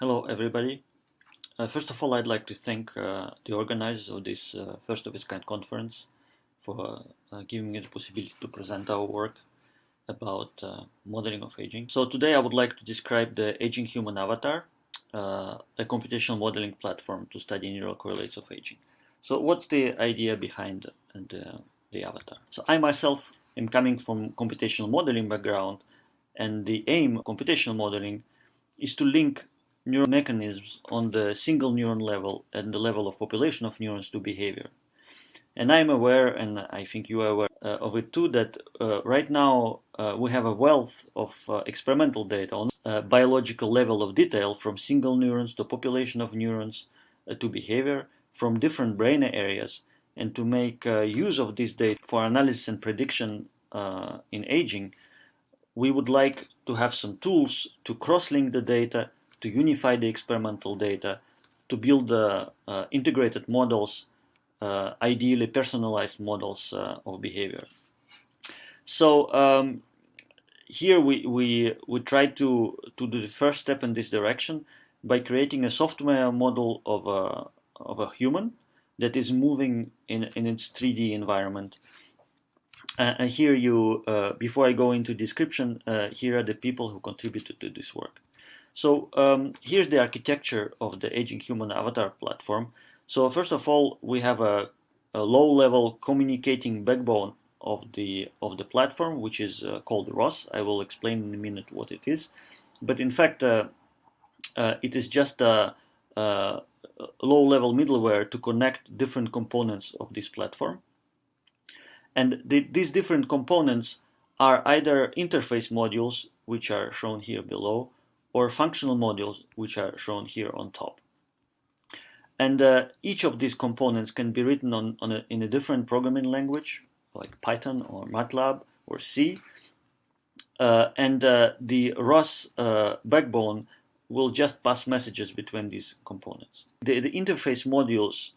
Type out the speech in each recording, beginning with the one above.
Hello everybody. Uh, first of all, I'd like to thank uh, the organizers of this uh, first of its kind conference for uh, giving me the possibility to present our work about uh, modeling of aging. So today I would like to describe the Aging Human Avatar, uh, a computational modeling platform to study neural correlates of aging. So what's the idea behind the, the avatar? So I myself am coming from computational modeling background and the aim of computational modeling is to link neural mechanisms on the single neuron level and the level of population of neurons to behavior. And I'm aware, and I think you are aware uh, of it too, that uh, right now uh, we have a wealth of uh, experimental data on uh, biological level of detail from single neurons to population of neurons uh, to behavior from different brain areas. And to make use of this data for analysis and prediction in aging, we would like to have some tools to cross-link the data to unify the experimental data, to build uh, uh, integrated models, uh, ideally personalized models of behavior. So um, here we, we, we try to, to do the first step in this direction by creating a software model of a, of a human that is moving in, in its 3D environment. Uh, and here you, uh, before I go into description, uh, here are the people who contributed to this work. So um, here's the architecture of the Aging Human Avatar platform. So first of all, we have a, a low-level communicating backbone of the of the platform, which is uh, called ROS. I will explain in a minute what it is. But in fact, uh, uh, it is just a, a low-level middleware to connect different components of this platform. And the, these different components are either interface modules, which are shown here below, or functional modules, which are shown here on top. And uh, each of these components can be written on, on a, in a different programming language, like Python or MATLAB or C. Uh, and uh, the ROS uh, backbone will just pass messages between these components. The, the interface modules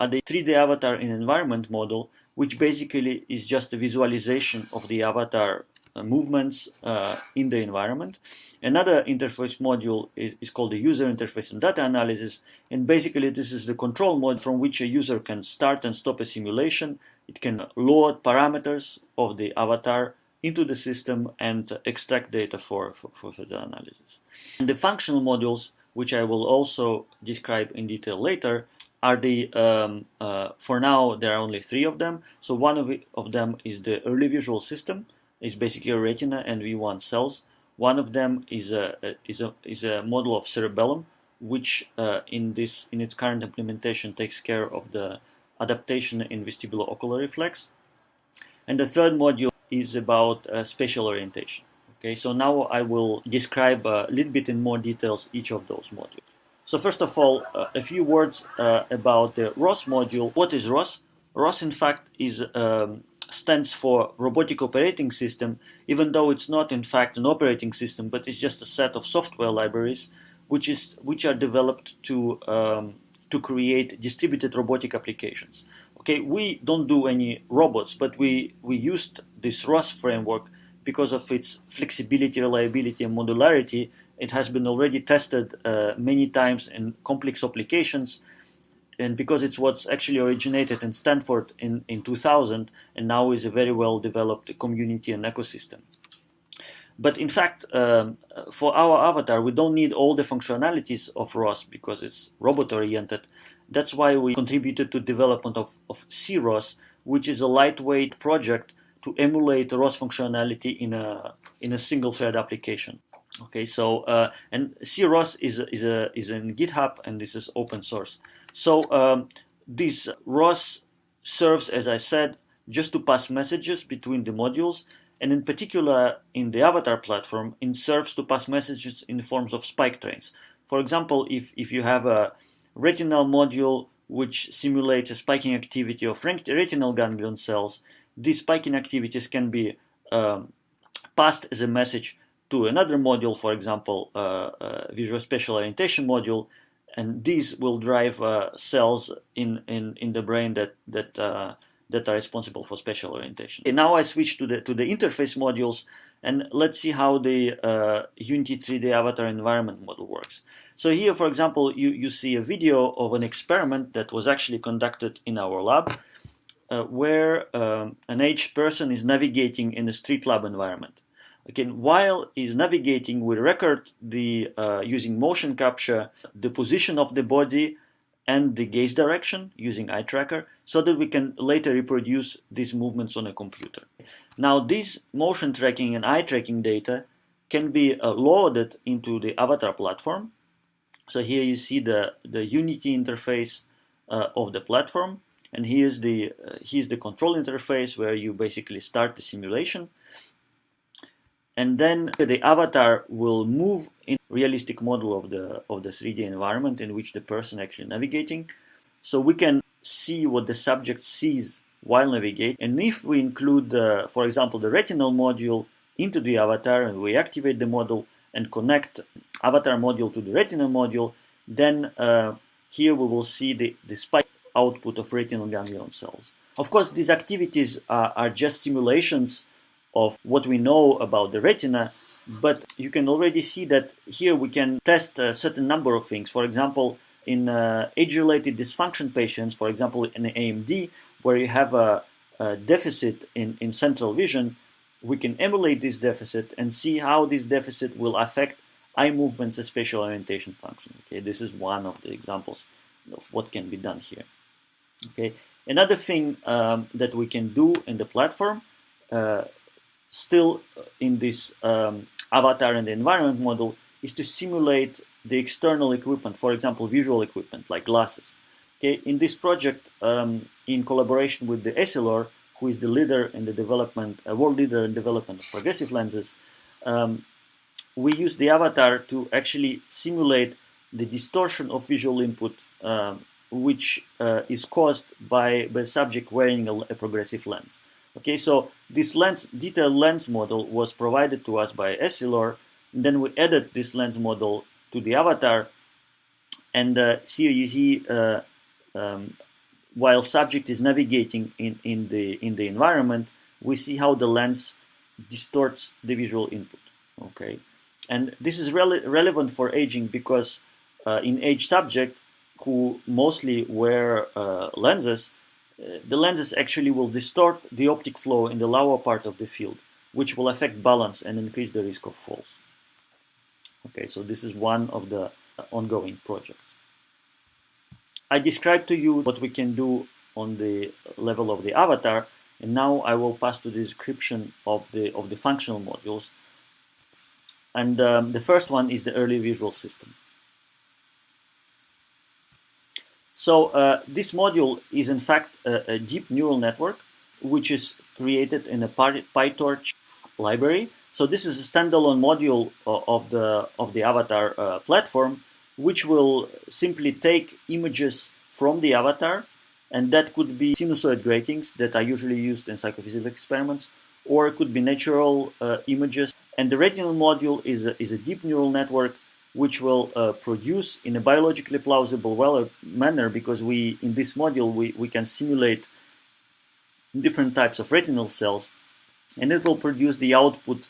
are the 3D avatar in environment model, which basically is just a visualization of the avatar movements uh, in the environment. Another interface module is, is, called the user interface and data analysis. And basically, this is the control mode from which a user can start and stop a simulation. It can load parameters of the avatar into the system and extract data for, for, for the analysis. And the functional modules, which I will also describe in detail later, are the, um, uh, for now, there are only three of them. So one of, it, of them is the early visual system, is basically a retina and V1 cells. One of them is a, is a, is a model of cerebellum, which uh, in, this, in its current implementation takes care of the adaptation in vestibulo-ocular reflex. And the third module is about uh, spatial orientation. Okay, so now I will describe a little bit in more details each of those modules. So first of all, uh, a few words uh, about the ROS module. What is ROS? ROS, in fact, is um, stands for Robotic Operating System, even though it's not in fact an operating system, but it's just a set of software libraries which is which are developed to um, to create distributed robotic applications. Okay, we don't do any robots, but we we used this ROS framework because of its flexibility, reliability, and modularity. It has been already tested uh, many times in complex applications and because it's what's actually originated in Stanford in, in 2000 and now is a very well developed community and ecosystem. But in fact, um, for our avatar, we don't need all the functionalities of ROS because it's robot oriented. That's why we contributed to development of, of CROS, which is a lightweight project to emulate ROS functionality in a, in a single thread application. Okay, so, uh, and CROS is, is, a, is in GitHub and this is open source. So um, this ROS serves, as I said, just to pass messages between the modules, and in particular in the avatar platform, it serves to pass messages in forms of spike trains. For example, if, if you have a retinal module which simulates a spiking activity of retinal ganglion cells, these spiking activities can be um, passed as a message to another module, for example, uh, uh, Visual Spatial Orientation module, and these will drive uh, cells in, in, in the brain that, that, uh, that are responsible for spatial orientation. And now I switch to the, to the interface modules, And let's see how the uh, Unity 3D avatar environment model works. So here, for example, you, you see a video of an experiment that was actually conducted in our lab uh, where um, an aged person is navigating in a StreetLab environment. Again, while he's navigating, we record the uh, using motion capture the position of the body and the gaze direction using eye tracker so that we can later reproduce these movements on a computer. Now this motion tracking and eye tracking data can be uh, loaded into the avatar platform. So here you see the, the Unity interface uh, of the platform and here's the, uh, here's the control interface where you basically start the simulation and then the avatar will move in realistic model of the of the 3D environment in which the person actually navigating so we can see what the subject sees while navigating. And if we include, uh, for example, the retinal module into the avatar and we activate the model and connect avatar module to the retinal module, then uh, here we will see the, the spike output of retinal ganglion cells. Of course, these activities are, are just simulations of what we know about the retina, but you can already see that here we can test a certain number of things. For example, in uh, age-related dysfunction patients, for example, in AMD, where you have a, a, deficit in, in central vision, we can emulate this deficit and see how this deficit will affect eye movements and spatial orientation function. Okay, this is one of the examples of what can be done here. Okay, another thing um, that we can do in the platform, uh, still in this um, avatar and the environment model, is to simulate the external equipment, for example, visual equipment like glasses. Okay, in this project, um, in collaboration with the Essilor, who is the leader in the development, a world leader in development of progressive lenses, um, we use the avatar to actually simulate the distortion of visual input, uh, which uh, is caused by the subject wearing a, a, progressive lens. Okay, so this lens, detailed lens model was provided to us by Essilor, then we added this lens model to the avatar. And uh, here you see, uh, um, while subject is navigating in, in, the, in the environment, we see how the lens distorts the visual input. Okay, and this is rele relevant for aging because uh, in age subject who mostly wear uh, lenses, the lenses actually will distort the optic flow in the lower part of the field, which will affect balance and increase the risk of falls. Okay, so this is one of the ongoing projects. I described to you what we can do on the level of the avatar, and now I will pass to the description of the of the functional modules. And um, the first one is the early visual system. So uh, this module is in fact a, a, deep neural network, which is created in a PyTorch library so this is a standalone module of the of the avatar uh, platform, which will simply take images from the avatar, and that could be sinusoid gratings that are usually used in psychophysical experiments, or it could be natural uh, images. And the retinal module is a, is a deep neural network which will uh, produce in a biologically plausible well manner because we in this module we, we can simulate different types of retinal cells and it will produce the output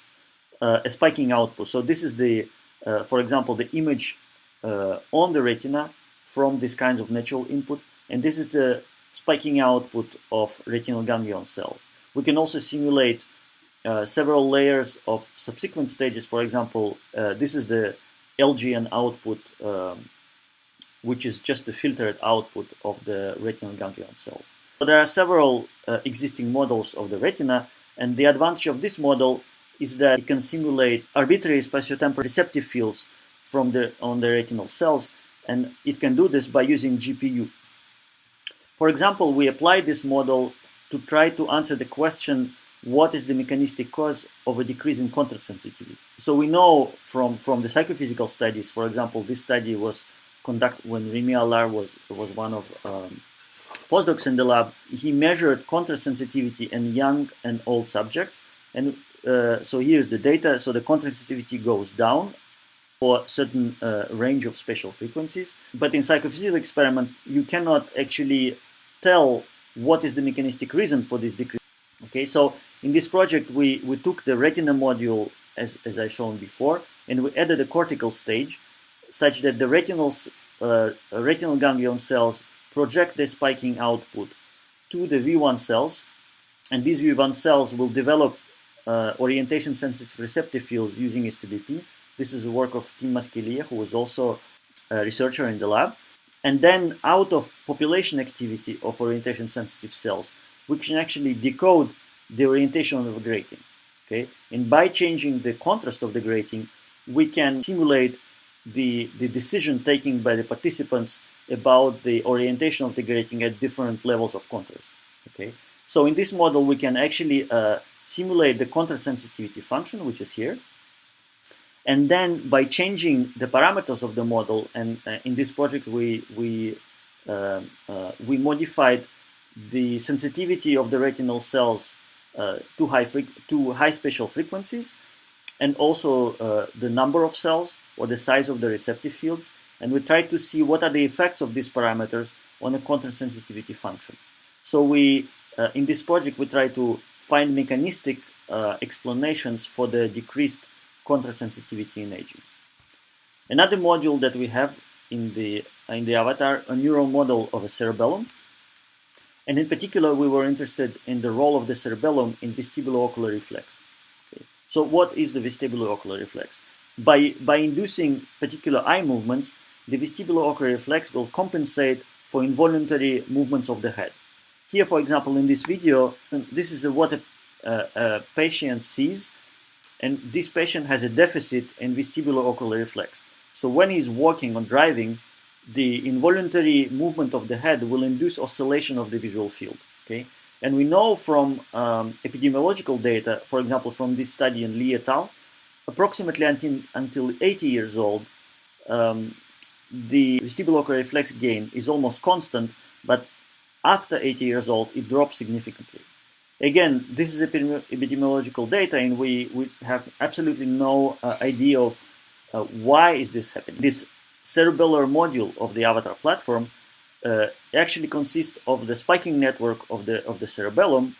uh, a spiking output. So this is the, uh, for example, the image uh, on the retina from these kinds of natural input, and this is the spiking output of retinal ganglion cells. We can also simulate uh, several layers of subsequent stages. For example, uh, this is the LGN output, um, which is just the filtered output of the retinal ganglion cells. So there are several uh, existing models of the retina, and the advantage of this model is that it can simulate arbitrary spatiotemporal receptive fields from the on the retinal cells, and it can do this by using GPU. For example, we applied this model to try to answer the question, what is the mechanistic cause of a decrease in contrast sensitivity? So we know from, from the psychophysical studies, for example, this study was conducted when Remy Allard was, was one of um, postdocs in the lab. He measured contrast sensitivity in young and old subjects, and uh, so here's the data. So the contrast sensitivity goes down for certain uh, range of spatial frequencies. But in psychophysical experiment, you cannot actually tell what is the mechanistic reason for this decrease. Okay, so In this project, we, we took the retina module, as, as I shown before, and we added a cortical stage such that the retinal, uh, retinal ganglion cells project the spiking output to the V1 cells, and these V1 cells will develop uh, orientation sensitive receptive fields using STDP. This is the work of Tim Masquelier, who was also a researcher in the lab. And then out of population activity of orientation sensitive cells, we can actually decode the orientation of the grating. Okay, and by changing the contrast of the grating, we can simulate the, the decision taken by the participants about the orientation of the grating at different levels of contrast. Okay, so in this model, we can actually uh, simulate the contrast sensitivity function, which is here. And then by changing the parameters of the model, and uh, in this project we we uh, uh, we modified the sensitivity of the retinal cells uh, to high to high spatial frequencies, and also uh, the number of cells or the size of the receptive fields, and we tried to see what are the effects of these parameters on a contrast sensitivity function. So we uh, in this project we try to find mechanistic explanations for the decreased contrast sensitivity in aging. Another module that we have in the, in the avatar, a neural model of a cerebellum. And in particular, we were interested in the role of the cerebellum in vestibulo-ocular reflex. Okay. So what is the vestibulo-ocular reflex? By, by inducing particular eye movements, the vestibulo-ocular reflex will compensate for involuntary movements of the head. Here, for example, in this video, um, this is what a, a, a patient sees and this patient has a deficit in vestibulo-ocular reflex. So when he's walking or driving, the involuntary movement of the head will induce oscillation of the visual field. Okay, and we know from um, epidemiological data, for example, from this study in Li et al., approximately until, until 80 years old, um, the vestibulo-ocular reflex gain is almost constant, but after 80 years old, it drops significantly. Again, this is epidemiological data and we, we have absolutely no uh, idea of uh, why is this happening. This cerebellar module of the avatar platform uh, actually consists of the spiking network of the, of the cerebellum,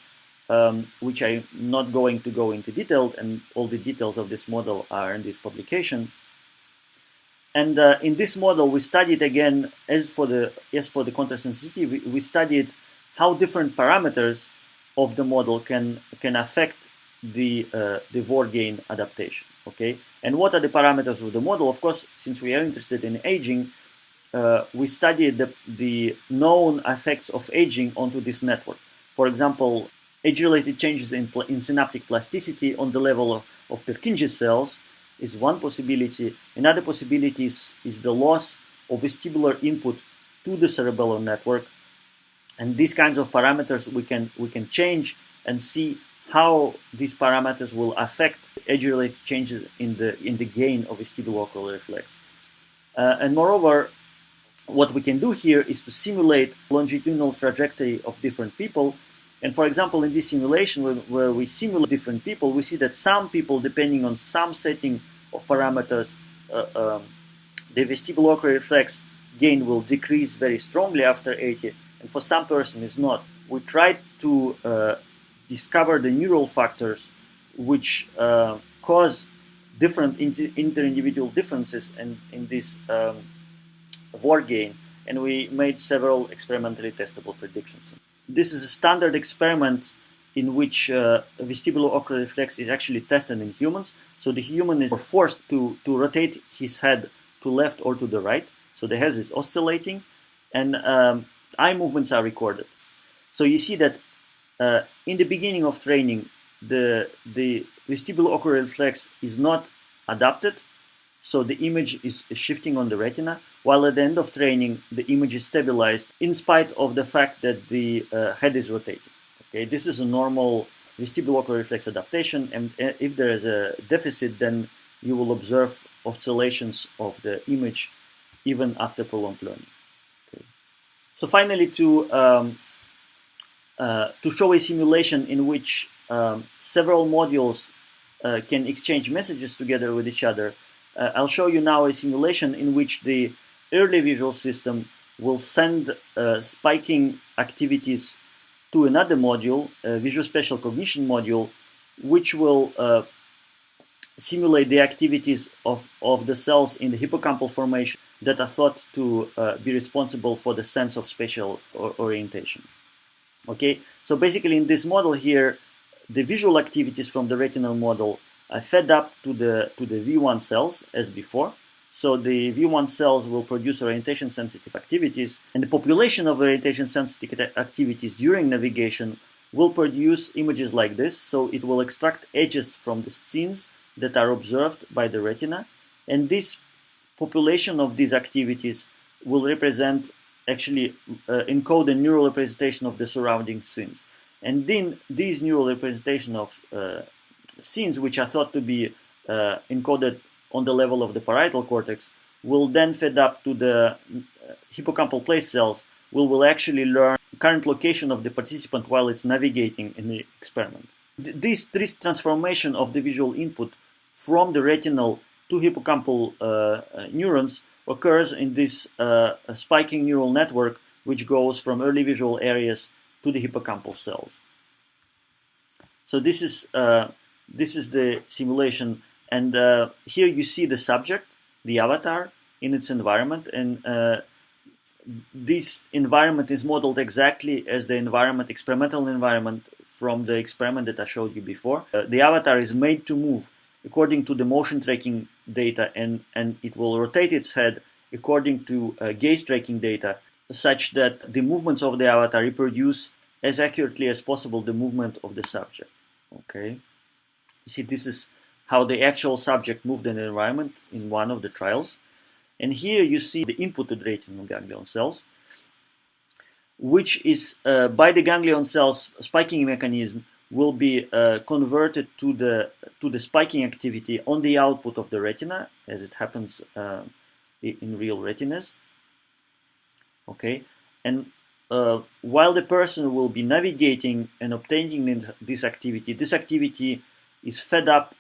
um, which I'm not going to go into detail, and all the details of this model are in this publication. And uh, in this model, we studied again, as for the as for the contrast sensitivity, we, we studied how different parameters of the model can can affect the uh, the gain adaptation. Okay, and what are the parameters of the model? Of course, since we are interested in aging, uh, we studied the, the known effects of aging onto this network. For example, age-related changes in, in synaptic plasticity on the level of, of Purkinje cells is one possibility. Another possibility is, is the loss of vestibular input to the cerebellar network and these kinds of parameters we can we can change and see how these parameters will affect age-related changes in the in the gain of vestibulo-ocular reflex. Uh, and moreover, what we can do here is to simulate longitudinal trajectory of different people. And for example, in this simulation where, where we simulate different people, we see that some people, depending on some setting of parameters, uh, um, the vestibulo-ocular reflex gain will decrease very strongly after 80, and for some person it's not. We tried to uh, discover the neural factors which uh, cause different inter-individual differences in, in this um, VOR gain, and we made several experimentally testable predictions. This is a standard experiment in which uh, vestibulo-ocular reflex is actually tested in humans. So the human is forced to, to rotate his head to left or to the right. So the head is oscillating, and um, eye movements are recorded. So you see that uh, in the beginning of training, the, the vestibulo-ocular reflex is not adapted, so the image is shifting on the retina, while at the end of training, the image is stabilized in spite of the fact that the uh, head is rotating. Okay, this is a normal vestibulo-ocular reflex adaptation, and uh, if there is a deficit, then you will observe oscillations of the image even after prolonged learning. Okay. So finally, to um, uh, to show a simulation in which um, several modules uh, can exchange messages together with each other, uh, I'll show you now a simulation in which the early visual system will send uh, spiking activities to another module, a visual spatial cognition module, which will uh, simulate the activities of, of the cells in the hippocampal formation that are thought to be responsible for the sense of spatial or orientation. Okay, so basically in this model here, the visual activities from the retinal model are fed up to the to the V1 cells as before. So the V1 cells will produce orientation sensitive activities, and the population of orientation sensitive activities during navigation will produce images like this. So it will extract edges from the scenes that are observed by the retina, and this population of these activities will represent actually uh, encode a neural representation of the surrounding scenes. And then these neural representation of uh, scenes, which are thought to be uh, encoded on the level of the parietal cortex, will then fed up to the uh, hippocampal place cells, will will actually learn current location of the participant while it's navigating in the experiment. This, this transformation of the visual input from the retinal to hippocampal uh, uh, neurons occurs in this uh, spiking neural network which goes from early visual areas to the hippocampal cells. So this is uh, this is the simulation and uh, here you see the subject, the avatar in its environment and uh, this environment is modeled exactly as the environment, experimental environment from the experiment that I showed you before. the avatar is made to move according to the motion tracking data and, and it will rotate its head according to uh, gaze tracking data such that the movements of the avatar reproduce as accurately as possible the movement of the subject. Okay, you see this is how the actual subject moved in the environment in one of the trials. And here you see the inputted retinal ganglion cells, which is uh, by the ganglion cells spiking mechanism will be uh, converted to the to the spiking activity on the output of the retina, as it happens uh, in real retinas. Okay, and uh, while the person will be navigating and obtaining this activity, this activity is fed up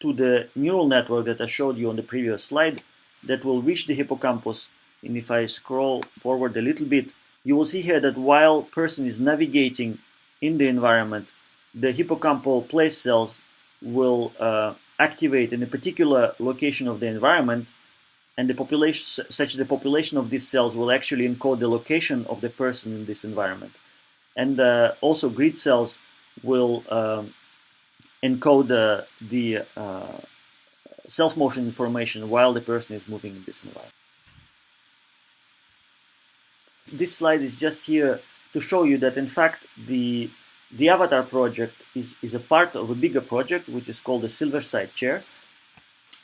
to the neural network that I showed you on the previous slide that will reach the hippocampus. And if I scroll forward a little bit, you will see here that while person is navigating in the environment, the hippocampal place cells will uh, activate in a particular location of the environment and the population such the population of these cells will actually encode the location of the person in this environment. And uh, also grid cells will um, encode the, the uh, self motion information while the person is moving in this environment. This slide is just here to show you that in fact the the Avatar project is, is a part of a bigger project which is called the SilverSight Chair.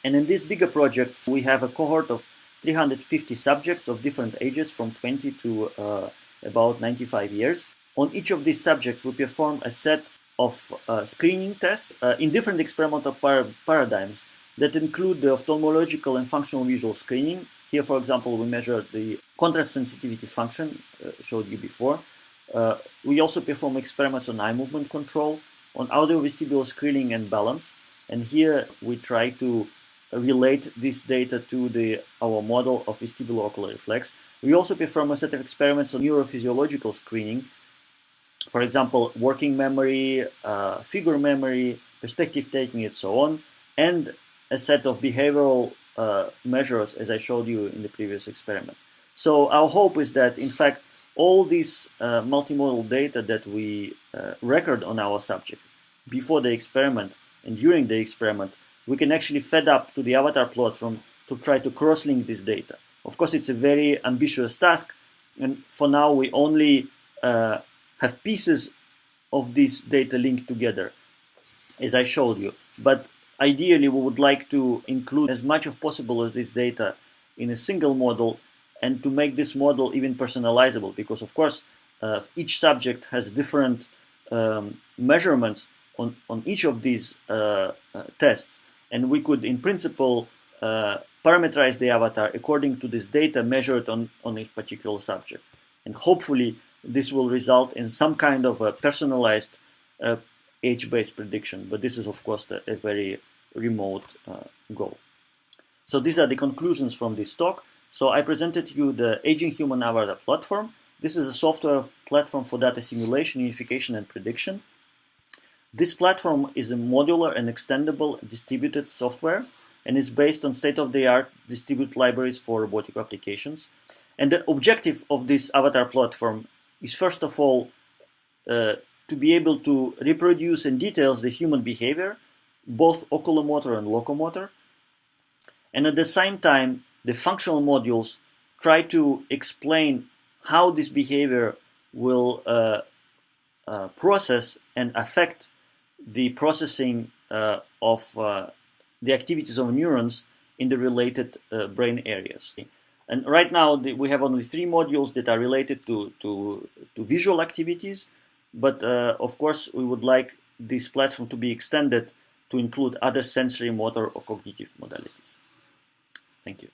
And in this bigger project, we have a cohort of 350 subjects of different ages from 20 to uh, about 95 years. On each of these subjects, we perform a set of uh, screening tests uh, in different experimental par paradigms that include the ophthalmological and functional visual screening. Here, for example, we measure the contrast sensitivity function, uh, showed you before, uh, we also perform experiments on eye movement control, on audiovestibular screening and balance. And here we try to relate this data to the our model of vestibular ocular reflex. We also perform a set of experiments on neurophysiological screening. For example, working memory, uh, figure memory, perspective taking, and so on, and a set of behavioral uh, measures, as I showed you in the previous experiment. So our hope is that, in fact, all this uh, multimodal data that we uh, record on our subject before the experiment and during the experiment, we can actually fed up to the avatar platform to try to cross-link this data. Of course, it's a very ambitious task, and for now we only uh, have pieces of this data linked together, as I showed you. But ideally, we would like to include as much as possible of this data in a single model and to make this model even personalizable because of course uh, each subject has different um, measurements on, on each of these uh, uh, tests and we could in principle uh, parameterize the avatar according to this data measured on, on each particular subject and hopefully this will result in some kind of a personalized uh, age-based prediction but this is of course a very remote goal. So these are the conclusions from this talk. So I presented you the Aging Human Avatar platform This is a software platform for data simulation, unification, and prediction. This platform is a modular and extendable distributed software and is based on state-of-the-art distributed libraries for robotic applications. And the objective of this avatar platform is first of all uh, to be able to reproduce in details the human behavior, both oculomotor and locomotor. And at the same time, the functional modules try to explain how this behavior will uh, uh, process and affect the processing uh, of uh, the activities of neurons in the related uh, brain areas. And right now the, we have only three modules that are related to, to, to visual activities, but uh, of course we would like this platform to be extended to include other sensory, motor, or cognitive modalities. Thank you.